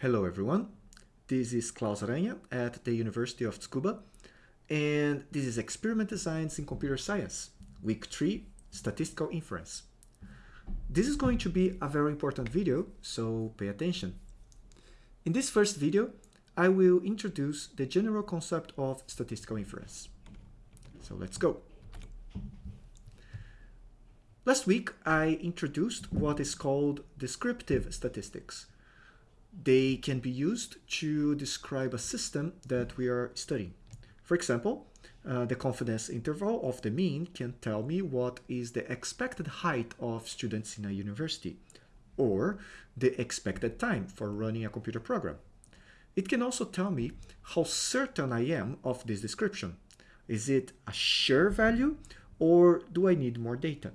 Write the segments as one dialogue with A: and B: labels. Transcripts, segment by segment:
A: Hello everyone, this is Claus Aranha at the University of Tsukuba and this is Experiment Designs in Computer Science, Week 3, Statistical Inference. This is going to be a very important video, so pay attention. In this first video, I will introduce the general concept of statistical inference. So let's go. Last week, I introduced what is called descriptive statistics. They can be used to describe a system that we are studying. For example, uh, the confidence interval of the mean can tell me what is the expected height of students in a university, or the expected time for running a computer program. It can also tell me how certain I am of this description. Is it a sure value, or do I need more data?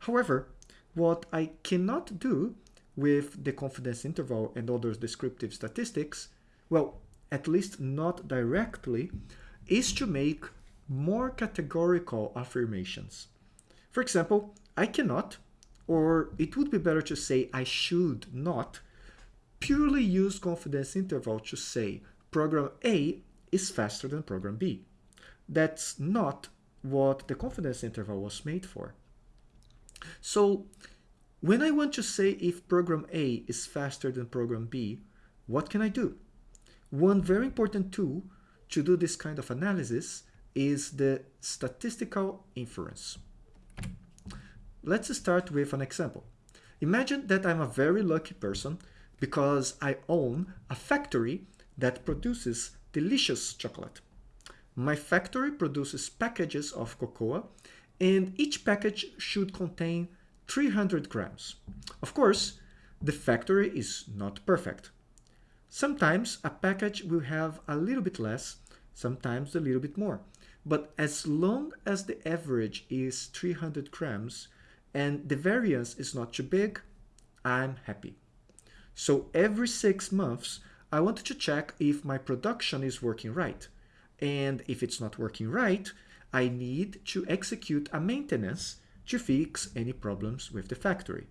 A: However, what I cannot do with the confidence interval and other descriptive statistics, well, at least not directly, is to make more categorical affirmations. For example, I cannot, or it would be better to say I should not, purely use confidence interval to say program A is faster than program B. That's not what the confidence interval was made for. So when I want to say if program A is faster than program B, what can I do? One very important tool to do this kind of analysis is the statistical inference. Let's start with an example. Imagine that I'm a very lucky person because I own a factory that produces delicious chocolate. My factory produces packages of cocoa and each package should contain 300 grams. Of course, the factory is not perfect. Sometimes a package will have a little bit less, sometimes a little bit more. But as long as the average is 300 grams and the variance is not too big, I'm happy. So every six months, I want to check if my production is working right. And if it's not working right, I need to execute a maintenance to fix any problems with the factory.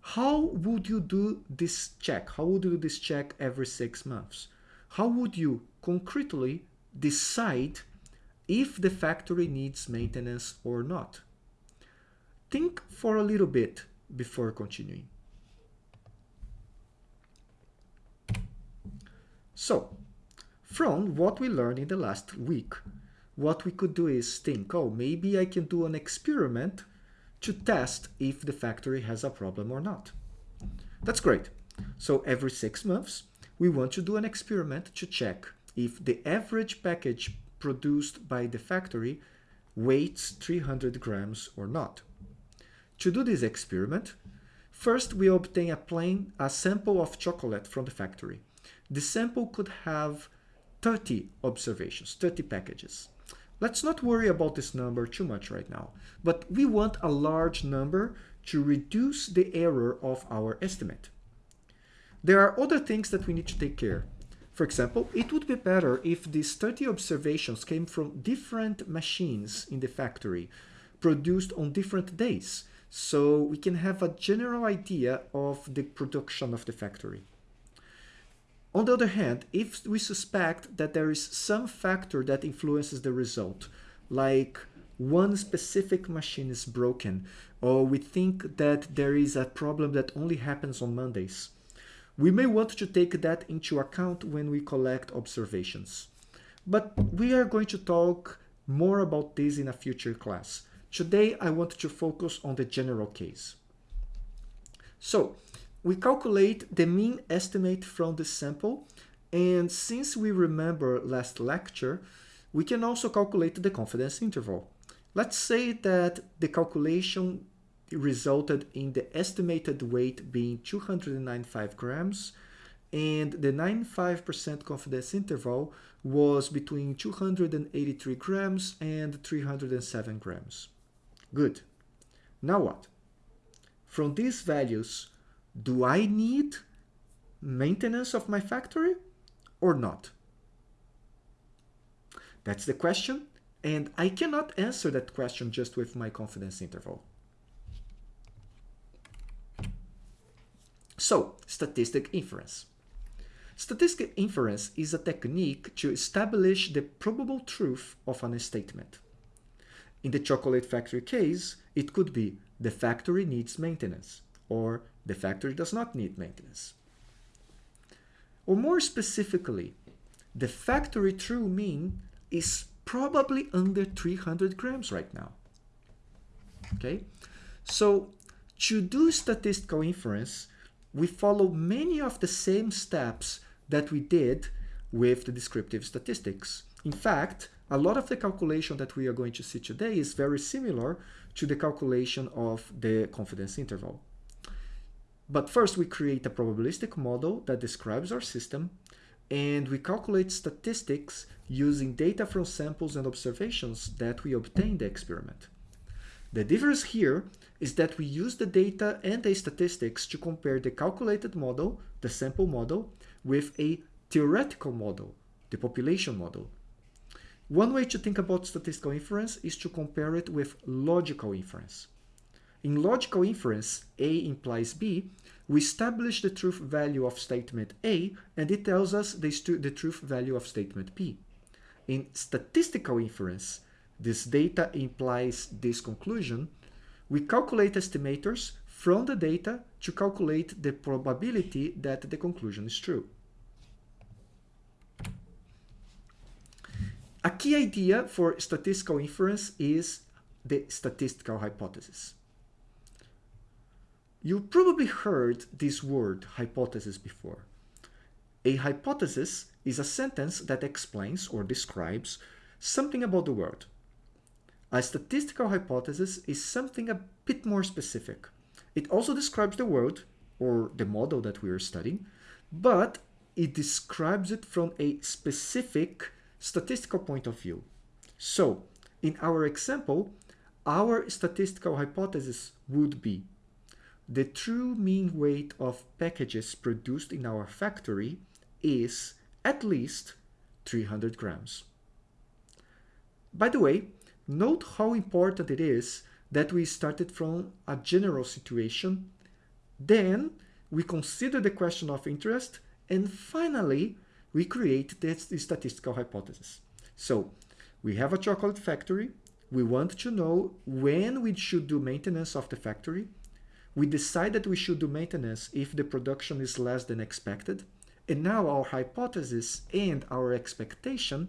A: How would you do this check? How would you do this check every six months? How would you concretely decide if the factory needs maintenance or not? Think for a little bit before continuing. So, from what we learned in the last week, what we could do is think, oh, maybe I can do an experiment to test if the factory has a problem or not. That's great. So every six months, we want to do an experiment to check if the average package produced by the factory weighs 300 grams or not. To do this experiment, first we obtain a plain a sample of chocolate from the factory. The sample could have 30 observations, 30 packages. Let's not worry about this number too much right now, but we want a large number to reduce the error of our estimate. There are other things that we need to take care. For example, it would be better if these 30 observations came from different machines in the factory, produced on different days, so we can have a general idea of the production of the factory. On the other hand, if we suspect that there is some factor that influences the result, like one specific machine is broken, or we think that there is a problem that only happens on Mondays, we may want to take that into account when we collect observations. But we are going to talk more about this in a future class. Today, I want to focus on the general case. So, we calculate the mean estimate from the sample and since we remember last lecture, we can also calculate the confidence interval. Let's say that the calculation resulted in the estimated weight being 295 grams and the 95% confidence interval was between 283 grams and 307 grams. Good. Now what? From these values, do I need maintenance of my factory or not? That's the question, and I cannot answer that question just with my confidence interval. So, statistic inference. Statistic inference is a technique to establish the probable truth of an statement. In the chocolate factory case, it could be the factory needs maintenance or the factory does not need maintenance. Or more specifically, the factory true mean is probably under 300 grams right now. Okay, so to do statistical inference, we follow many of the same steps that we did with the descriptive statistics. In fact, a lot of the calculation that we are going to see today is very similar to the calculation of the confidence interval. But first we create a probabilistic model that describes our system and we calculate statistics using data from samples and observations that we obtain in the experiment. The difference here is that we use the data and the statistics to compare the calculated model, the sample model, with a theoretical model, the population model. One way to think about statistical inference is to compare it with logical inference. In logical inference, A implies B, we establish the truth value of statement A and it tells us the, the truth value of statement B. In statistical inference, this data implies this conclusion, we calculate estimators from the data to calculate the probability that the conclusion is true. A key idea for statistical inference is the statistical hypothesis. You probably heard this word hypothesis before. A hypothesis is a sentence that explains or describes something about the world. A statistical hypothesis is something a bit more specific. It also describes the world, or the model that we are studying, but it describes it from a specific statistical point of view. So, in our example, our statistical hypothesis would be the true mean weight of packages produced in our factory is at least 300 grams. By the way, note how important it is that we started from a general situation, then we consider the question of interest, and finally, we create the statistical hypothesis. So we have a chocolate factory. We want to know when we should do maintenance of the factory. We decide that we should do maintenance if the production is less than expected. And now our hypothesis and our expectation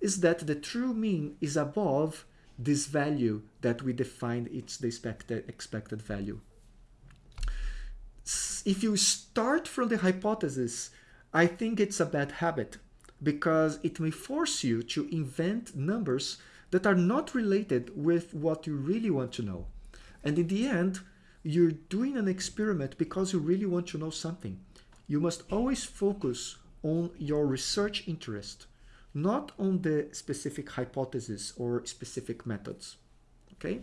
A: is that the true mean is above this value that we defined it's the expected, expected value. If you start from the hypothesis, I think it's a bad habit because it may force you to invent numbers that are not related with what you really want to know. And in the end, you're doing an experiment because you really want to know something. You must always focus on your research interest, not on the specific hypothesis or specific methods. Okay?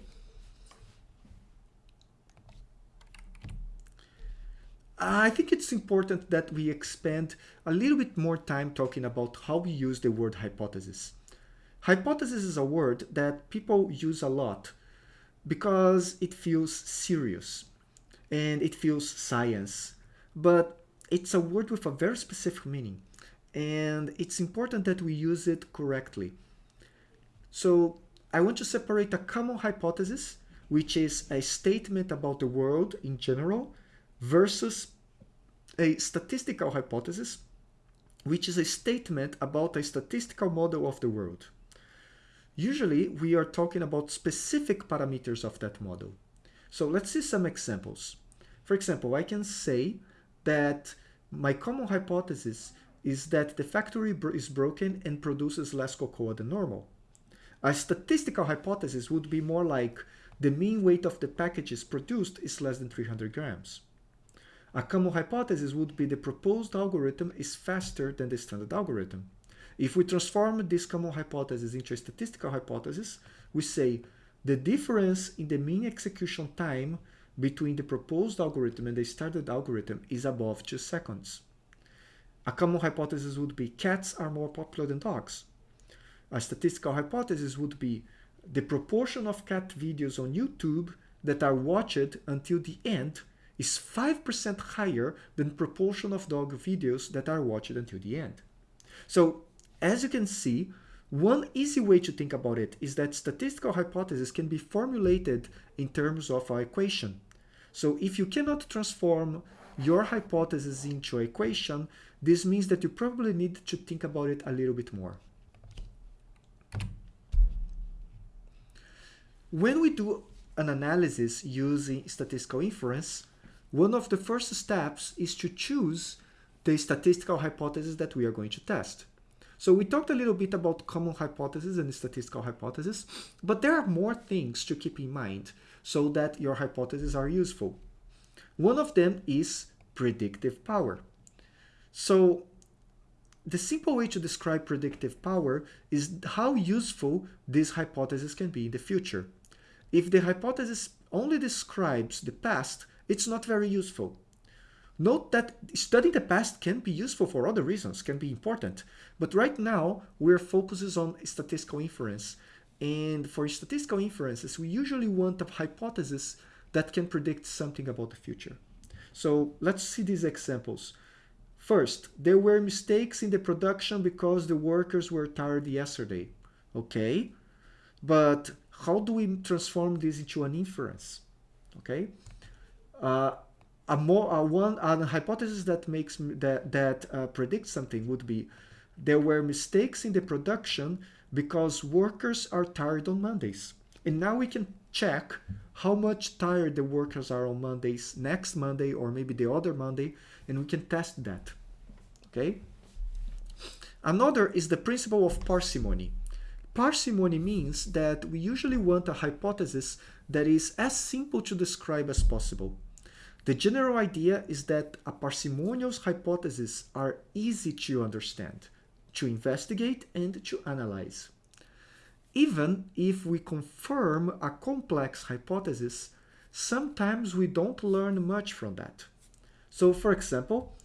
A: I think it's important that we expand a little bit more time talking about how we use the word hypothesis. Hypothesis is a word that people use a lot because it feels serious and it feels science, but it's a word with a very specific meaning and it's important that we use it correctly. So I want to separate a common hypothesis, which is a statement about the world in general, versus a statistical hypothesis, which is a statement about a statistical model of the world. Usually, we are talking about specific parameters of that model. So let's see some examples. For example, I can say that my common hypothesis is that the factory is broken and produces less cocoa than normal. A statistical hypothesis would be more like the mean weight of the packages produced is less than 300 grams. A common hypothesis would be the proposed algorithm is faster than the standard algorithm. If we transform this common hypothesis into a statistical hypothesis, we say the difference in the mean execution time between the proposed algorithm and the standard algorithm is above 2 seconds. A common hypothesis would be cats are more popular than dogs. A statistical hypothesis would be the proportion of cat videos on YouTube that are watched until the end is 5% higher than proportion of dog videos that are watched until the end. So as you can see, one easy way to think about it is that statistical hypothesis can be formulated in terms of an equation. So if you cannot transform your hypothesis into an equation, this means that you probably need to think about it a little bit more. When we do an analysis using statistical inference, one of the first steps is to choose the statistical hypothesis that we are going to test. So we talked a little bit about common hypotheses and statistical hypotheses, but there are more things to keep in mind so that your hypotheses are useful. One of them is predictive power. So the simple way to describe predictive power is how useful this hypothesis can be in the future. If the hypothesis only describes the past, it's not very useful. Note that studying the past can be useful for other reasons, can be important. But right now, we're focusing on statistical inference. And for statistical inferences, we usually want a hypothesis that can predict something about the future. So let's see these examples. First, there were mistakes in the production because the workers were tired yesterday. Okay, but how do we transform this into an inference? Okay, uh, a more a one a hypothesis that makes that that uh, predicts something would be there were mistakes in the production because workers are tired on Mondays. And now we can check how much tired the workers are on Mondays next Monday or maybe the other Monday and we can test that. Okay? Another is the principle of parsimony. Parsimony means that we usually want a hypothesis that is as simple to describe as possible. The general idea is that a parsimonious hypothesis are easy to understand, to investigate and to analyze. Even if we confirm a complex hypothesis, sometimes we don't learn much from that. So for example,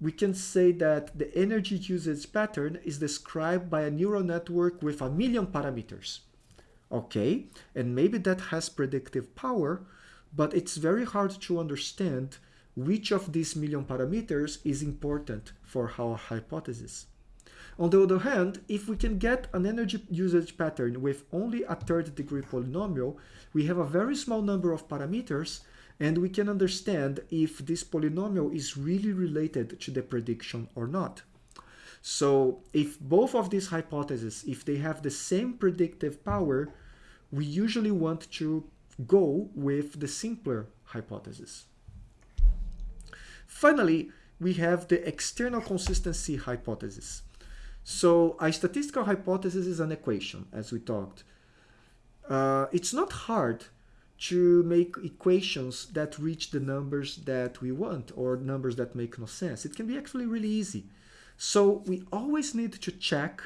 A: we can say that the energy usage pattern is described by a neural network with a million parameters. Okay, and maybe that has predictive power, but it's very hard to understand which of these million parameters is important for our hypothesis. On the other hand, if we can get an energy usage pattern with only a third degree polynomial, we have a very small number of parameters and we can understand if this polynomial is really related to the prediction or not. So if both of these hypotheses, if they have the same predictive power, we usually want to go with the simpler hypothesis. Finally, we have the external consistency hypothesis. So a statistical hypothesis is an equation, as we talked. Uh, it's not hard to make equations that reach the numbers that we want or numbers that make no sense. It can be actually really easy. So we always need to check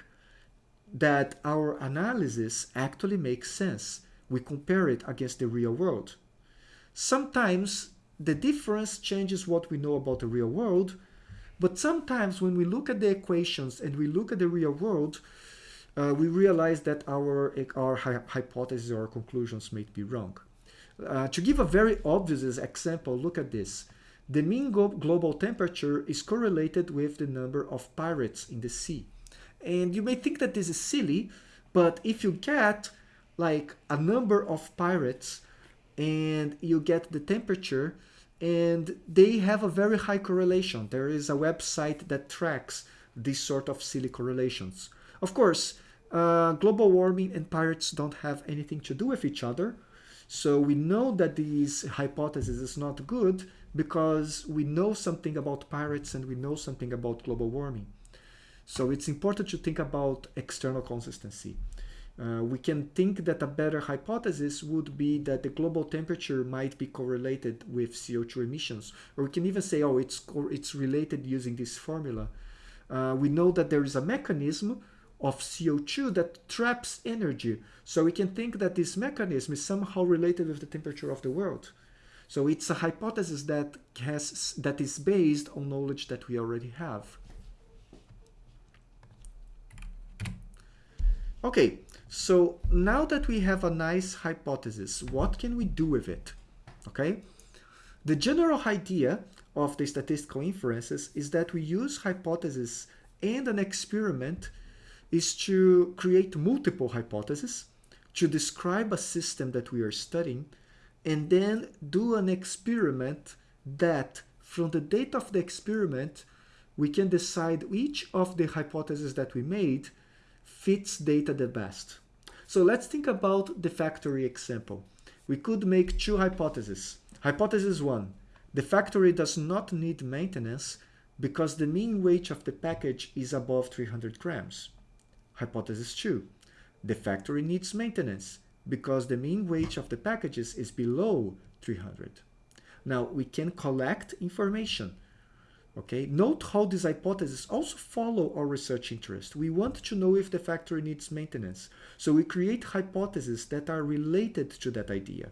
A: that our analysis actually makes sense we compare it against the real world. Sometimes the difference changes what we know about the real world, but sometimes when we look at the equations and we look at the real world, uh, we realize that our, our hypotheses or conclusions may be wrong. Uh, to give a very obvious example, look at this. The mean global temperature is correlated with the number of pirates in the sea. And you may think that this is silly, but if you get like a number of pirates and you get the temperature and they have a very high correlation. There is a website that tracks these sort of silly correlations. Of course, uh, global warming and pirates don't have anything to do with each other. So we know that this hypothesis is not good because we know something about pirates and we know something about global warming. So it's important to think about external consistency. Uh, we can think that a better hypothesis would be that the global temperature might be correlated with CO2 emissions. Or we can even say, oh, it's, it's related using this formula. Uh, we know that there is a mechanism of CO2 that traps energy. So we can think that this mechanism is somehow related with the temperature of the world. So it's a hypothesis that has that is based on knowledge that we already have. Okay, so now that we have a nice hypothesis, what can we do with it? Okay, The general idea of the statistical inferences is that we use hypotheses and an experiment is to create multiple hypotheses to describe a system that we are studying and then do an experiment that from the data of the experiment we can decide which of the hypotheses that we made fits data the best. So let's think about the factory example. We could make two hypotheses. Hypothesis 1. The factory does not need maintenance because the mean weight of the package is above 300 grams. Hypothesis 2. The factory needs maintenance because the mean weight of the packages is below 300. Now we can collect information. Okay, note how these hypotheses also follow our research interest. We want to know if the factory needs maintenance. So we create hypotheses that are related to that idea.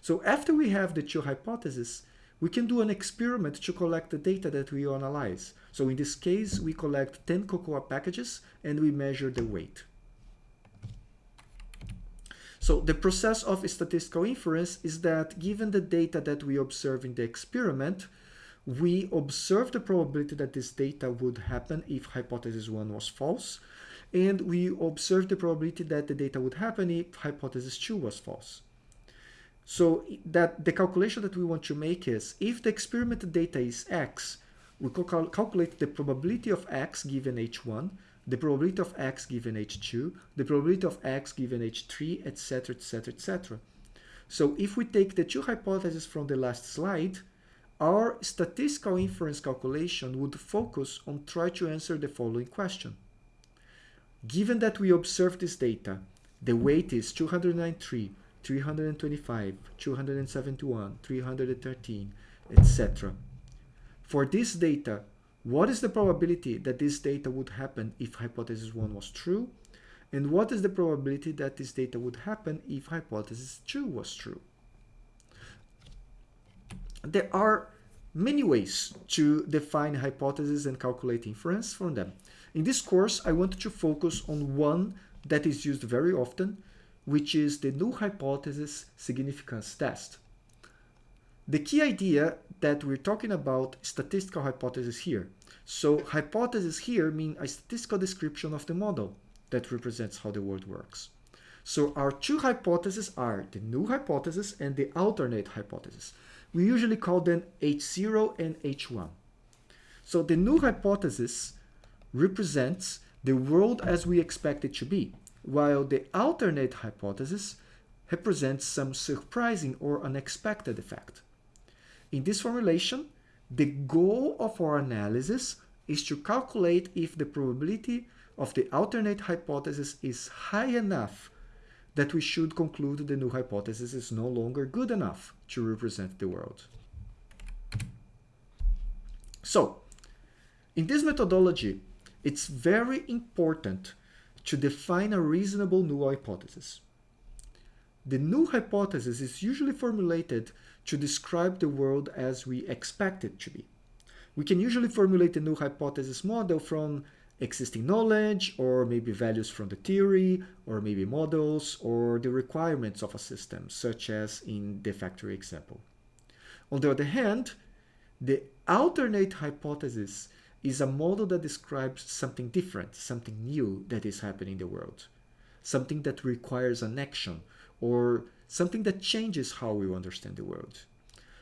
A: So after we have the two hypotheses, we can do an experiment to collect the data that we analyze. So in this case, we collect 10 cocoa packages and we measure the weight. So the process of statistical inference is that given the data that we observe in the experiment, we observe the probability that this data would happen if hypothesis 1 was false, and we observe the probability that the data would happen if hypothesis 2 was false. So that the calculation that we want to make is if the experimental data is x, we cal calculate the probability of x given h1, the probability of x given h2, the probability of x given h3, etc., etc., etc. So if we take the two hypotheses from the last slide, our statistical inference calculation would focus on try to answer the following question. Given that we observe this data, the weight is 293, 325, 271, 313, etc. For this data, what is the probability that this data would happen if hypothesis 1 was true? And what is the probability that this data would happen if hypothesis 2 was true? There are many ways to define hypotheses and calculate inference from them. In this course, I want to focus on one that is used very often, which is the null hypothesis significance test. The key idea that we're talking about statistical hypothesis here. So hypothesis here mean a statistical description of the model that represents how the world works. So our two hypotheses are the null hypothesis and the alternate hypothesis. We usually call them H0 and H1. So the null hypothesis represents the world as we expect it to be while the alternate hypothesis represents some surprising or unexpected effect. In this formulation, the goal of our analysis is to calculate if the probability of the alternate hypothesis is high enough that we should conclude the null hypothesis is no longer good enough to represent the world. So, in this methodology, it's very important to define a reasonable null hypothesis. The null hypothesis is usually formulated to describe the world as we expect it to be. We can usually formulate the null hypothesis model from existing knowledge or maybe values from the theory or maybe models or the requirements of a system such as in the factory example. On the other hand, the alternate hypothesis is a model that describes something different, something new that is happening in the world, something that requires an action or something that changes how we understand the world.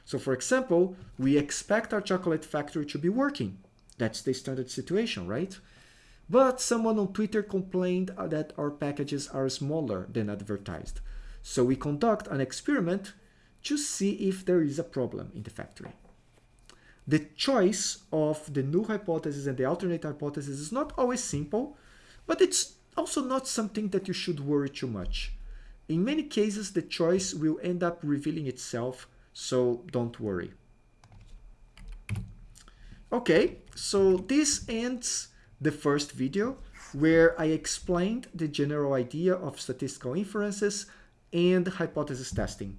A: So for example, we expect our chocolate factory to be working. That's the standard situation, right? But someone on Twitter complained that our packages are smaller than advertised. So we conduct an experiment to see if there is a problem in the factory. The choice of the null hypothesis and the alternate hypothesis is not always simple, but it's also not something that you should worry too much. In many cases, the choice will end up revealing itself, so don't worry. Okay, so this ends the first video where I explained the general idea of statistical inferences and hypothesis testing.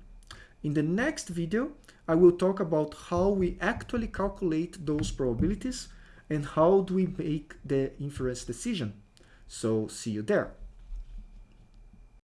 A: In the next video, I will talk about how we actually calculate those probabilities and how do we make the inference decision. So see you there.